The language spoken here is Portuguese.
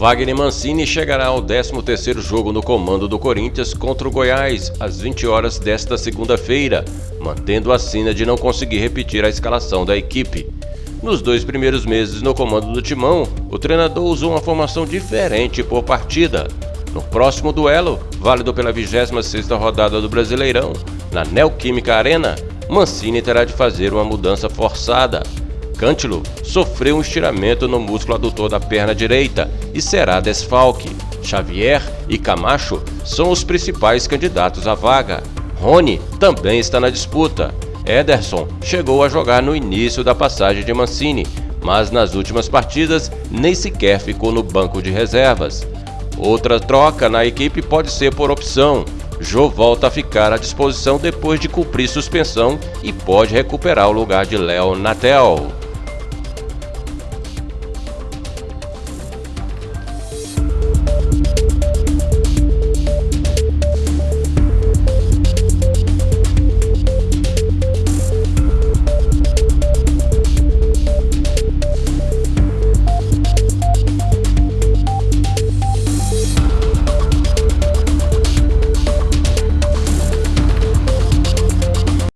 Wagner Mancini chegará ao 13º jogo no comando do Corinthians contra o Goiás às 20 horas desta segunda-feira, mantendo a sina de não conseguir repetir a escalação da equipe. Nos dois primeiros meses no comando do Timão, o treinador usou uma formação diferente por partida. No próximo duelo, válido pela 26ª rodada do Brasileirão, na Neoquímica Arena, Mancini terá de fazer uma mudança forçada. Cântilo sofreu um estiramento no músculo adutor da perna direita e será desfalque. Xavier e Camacho são os principais candidatos à vaga. Rony também está na disputa. Ederson chegou a jogar no início da passagem de Mancini, mas nas últimas partidas nem sequer ficou no banco de reservas. Outra troca na equipe pode ser por opção. Jô volta a ficar à disposição depois de cumprir suspensão e pode recuperar o lugar de Léo Natel.